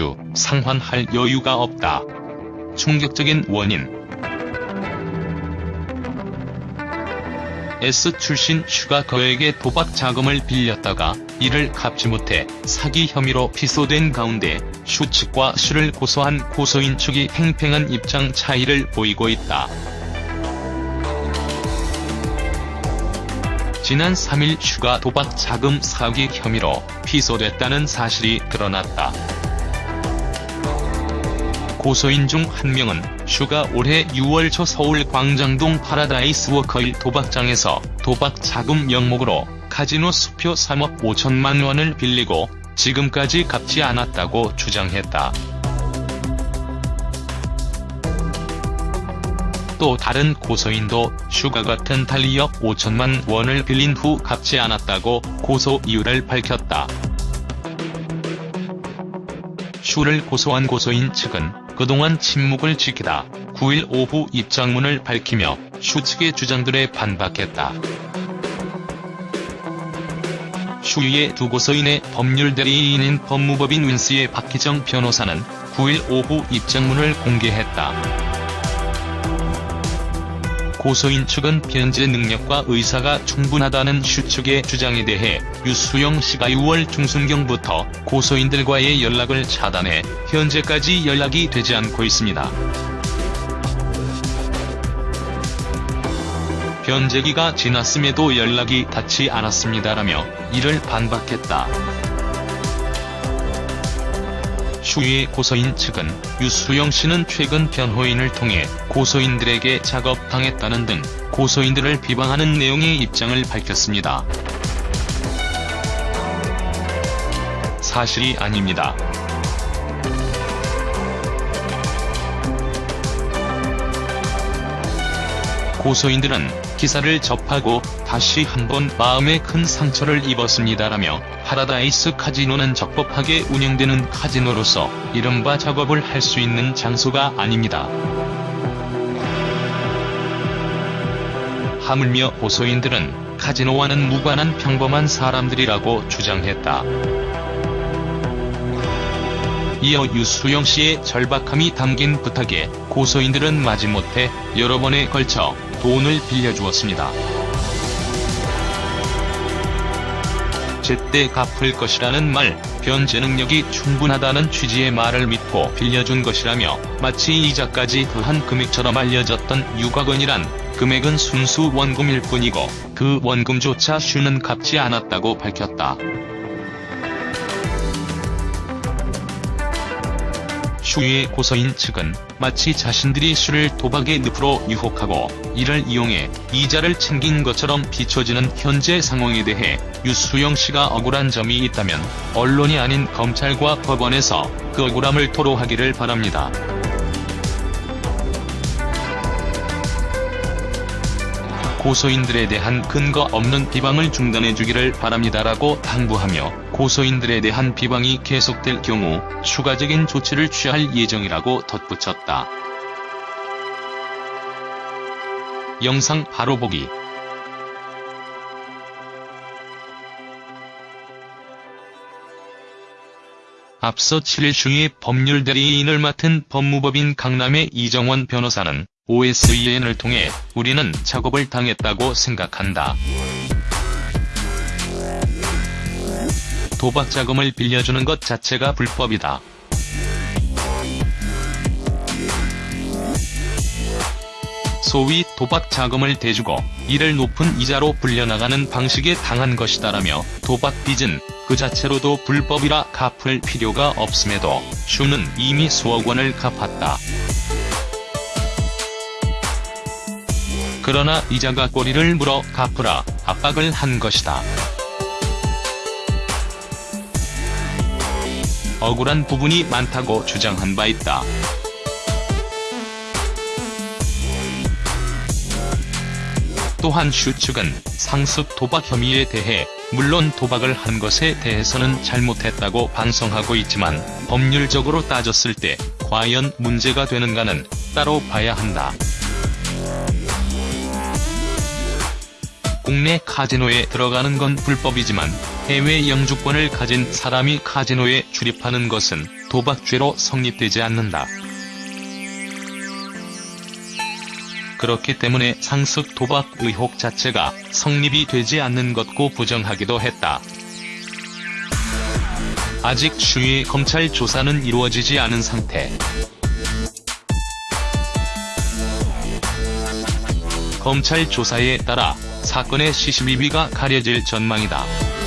슈 상환할 여유가 없다. 충격적인 원인 S.E.S. 출신 슈가 그에게 도박 자금을 빌렸다가 이를 갚지 못해 사기 혐의로 피소된 가운데 슈 측과 슈를 고소한 고소인 측이 팽팽한 입장 차이를 보이고 있다. 지난 3일 슈가 도박 자금 사기 혐의로 피소됐다는 사실이 드러났다. 고소인 중 한 명은 슈가 올해 6월 초 서울 광장동 파라다이스 워커힐 도박장에서 도박 자금 명목으로 카지노 수표 3억 5천만 원을 빌리고 지금까지 갚지 않았다고 주장했다. 또 다른 고소인도 슈가 같은 달 2억 5천만 원을 빌린 후 갚지 않았다고 고소 이유를 밝혔다. 슈를 고소한 고소인 측은 그동안 침묵을 지키다 9일 오후 입장문을 밝히며 슈 측의 주장들에 반박했다. 슈의 두 고소인의 법률 대리인인 법무법인 윈스의 박희정 변호사는 9일 오후 입장문을 공개했다. 고소인 측은 변제 능력과 의사가 충분하다는 슈 측의 주장에 대해 유수영 씨가 6월 중순경부터 고소인들과의 연락을 차단해 현재까지 연락이 되지 않고 있습니다. 변제기가 지났음에도 연락이 닿지 않았습니다라며 이를 반박했다. 슈의 고소인 측은 유수영 씨는 최근 변호인을 통해 고소인들에게 작업당했다는 등 고소인들을 비방하는 내용의 입장을 밝혔습니다. 사실이 아닙니다. 고소인들은 기사를 접하고 다시 한번 마음에 큰 상처를 입었습니다라며 파라다이스 카지노는 적법하게 운영되는 카지노로서 이른바 작업을 할 수 있는 장소가 아닙니다. 하물며 고소인들은 카지노와는 무관한 평범한 사람들이라고 주장했다. 이어 유수영 씨의 절박함이 담긴 부탁에 고소인들은 마지못해 여러 번에 걸쳐 돈을 빌려주었습니다. 제때 갚을 것이라는 말, 변제 능력이 충분하다는 취지의 말을 믿고 빌려준 것이라며 마치 이자까지 더한 금액처럼 알려졌던 유가건이란 금액은 순수 원금일 뿐이고 그 원금조차 슈는 갚지 않았다고 밝혔다. 슈의 고서인 측은 마치 자신들이 슈를 도박의 늪으로 유혹하고 이를 이용해 이자를 챙긴 것처럼 비춰지는 현재 상황에 대해 유수영 씨가 억울한 점이 있다면 언론이 아닌 검찰과 법원에서 그 억울함을 토로하기를 바랍니다. 고소인들에 대한 근거 없는 비방을 중단해주기를 바랍니다라고 당부하며 고소인들에 대한 비방이 계속될 경우 추가적인 조치를 취할 예정이라고 덧붙였다. 영상 바로 보기 앞서 7일 중에 법률 대리인을 맡은 법무법인 강남의 이정원 변호사는 OSEN을 통해 우리는 작업을 당했다고 생각한다. 도박 자금을 빌려주는 것 자체가 불법이다. 소위 도박 자금을 대주고 이를 높은 이자로 불려나가는 방식에 당한 것이다라며 도박 빚은 그 자체로도 불법이라 갚을 필요가 없음에도 슈는 이미 수억 원을 갚았다. 그러나 이자가 꼬리를 물어 갚으라 압박을 한 것이다. 억울한 부분이 많다고 주장한 바 있다. 또한 슈 측은 상습 도박 혐의에 대해 물론 도박을 한 것에 대해서는 잘못했다고 반성하고 있지만 법률적으로 따졌을 때 과연 문제가 되는가는 따로 봐야 한다. 국내 카지노에 들어가는 건 불법이지만 해외 영주권을 가진 사람이 카지노에 출입하는 것은 도박죄로 성립되지 않는다. 그렇기 때문에 상습 도박 의혹 자체가 성립이 되지 않는 것고 부정하기도 했다. 아직 추후의 검찰 조사는 이루어지지 않은 상태. 검찰 조사에 따라 사건의 시시비비가 가려질 전망이다.